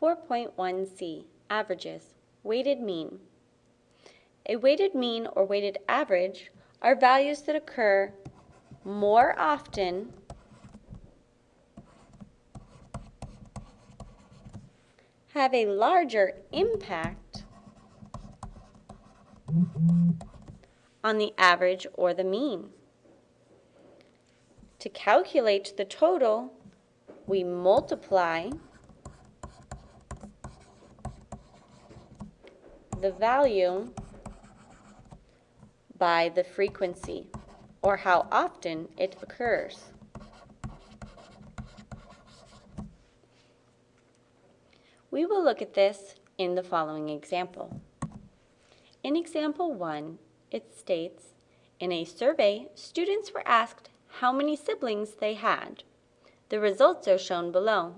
4.1c, averages, weighted mean. A weighted mean or weighted average are values that occur more often have a larger impact on the average or the mean. To calculate the total, we multiply the value by the frequency, or how often it occurs. We will look at this in the following example. In example 1, it states, in a survey, students were asked how many siblings they had. The results are shown below.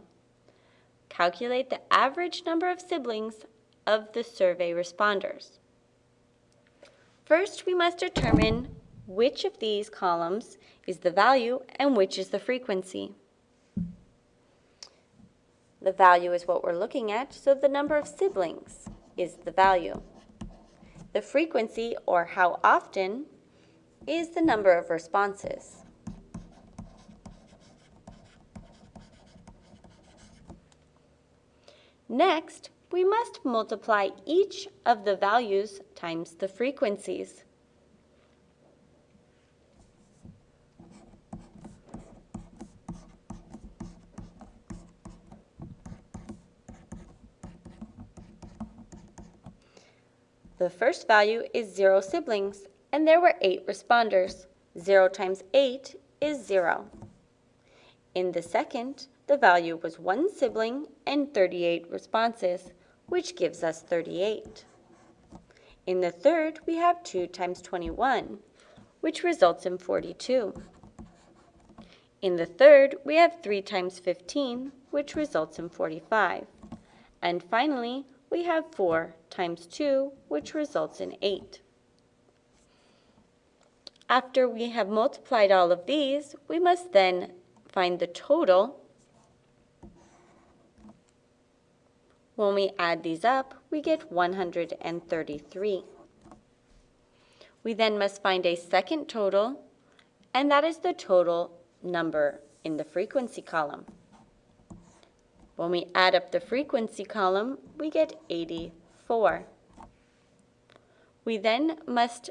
Calculate the average number of siblings of the survey responders. First, we must determine which of these columns is the value and which is the frequency. The value is what we're looking at, so the number of siblings is the value. The frequency, or how often, is the number of responses. Next, we must multiply each of the values times the frequencies. The first value is 0 siblings, and there were 8 responders. 0 times 8 is 0. In the second, the value was 1 sibling and 38 responses, which gives us 38. In the third, we have 2 times 21, which results in 42. In the third, we have 3 times 15, which results in 45. And finally, we have 4 times 2, which results in 8. After we have multiplied all of these, we must then find the total. When we add these up, we get 133. We then must find a second total, and that is the total number in the frequency column. When we add up the frequency column, we get 84. We then must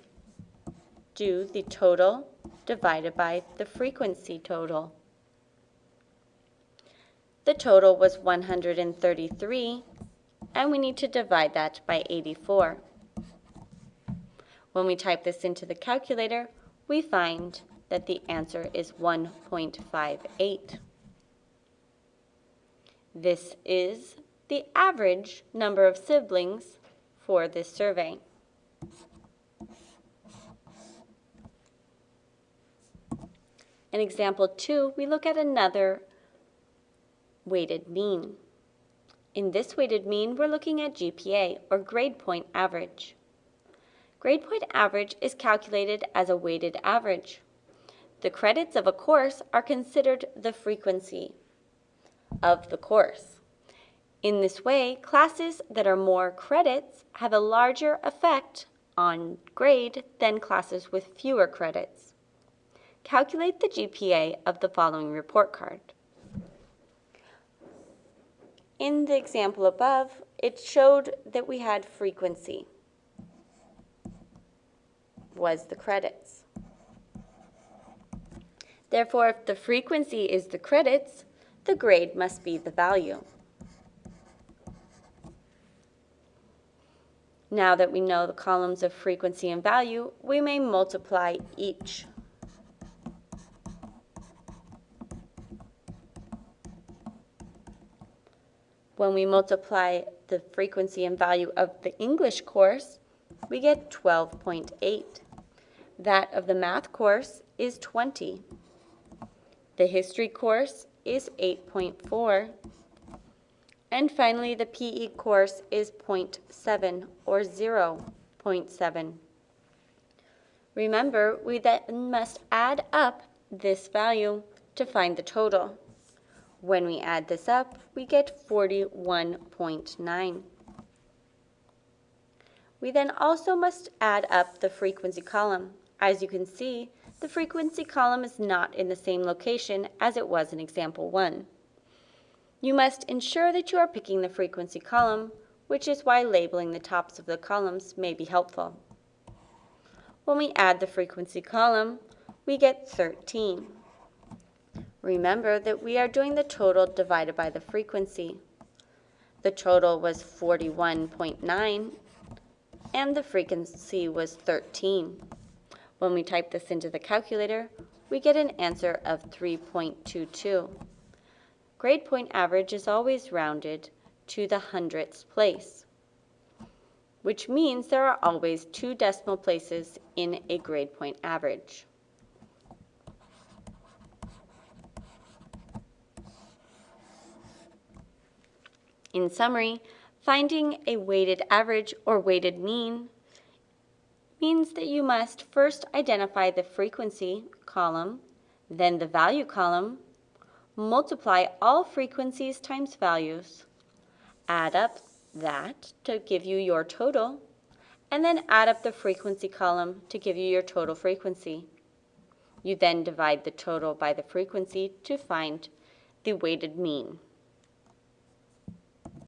do the total divided by the frequency total. The total was 133, and we need to divide that by 84. When we type this into the calculator, we find that the answer is 1.58. This is the average number of siblings for this survey. In example 2, we look at another weighted mean. In this weighted mean, we're looking at GPA, or grade point average. Grade point average is calculated as a weighted average. The credits of a course are considered the frequency of the course. In this way, classes that are more credits have a larger effect on grade than classes with fewer credits. Calculate the GPA of the following report card. In the example above, it showed that we had frequency was the credits. Therefore, if the frequency is the credits, the grade must be the value. Now that we know the columns of frequency and value, we may multiply each. When we multiply the frequency and value of the English course, we get 12.8. That of the math course is 20. The history course is 8.4. And finally, the PE course is 0.7 or 0.7. Remember, we then must add up this value to find the total. When we add this up, we get 41.9. We then also must add up the frequency column. As you can see, the frequency column is not in the same location as it was in example 1. You must ensure that you are picking the frequency column, which is why labeling the tops of the columns may be helpful. When we add the frequency column, we get 13. Remember that we are doing the total divided by the frequency. The total was 41.9 and the frequency was 13. When we type this into the calculator, we get an answer of 3.22. Grade point average is always rounded to the hundredths place, which means there are always two decimal places in a grade point average. In summary, finding a weighted average or weighted mean means that you must first identify the frequency column, then the value column, multiply all frequencies times values, add up that to give you your total, and then add up the frequency column to give you your total frequency. You then divide the total by the frequency to find the weighted mean.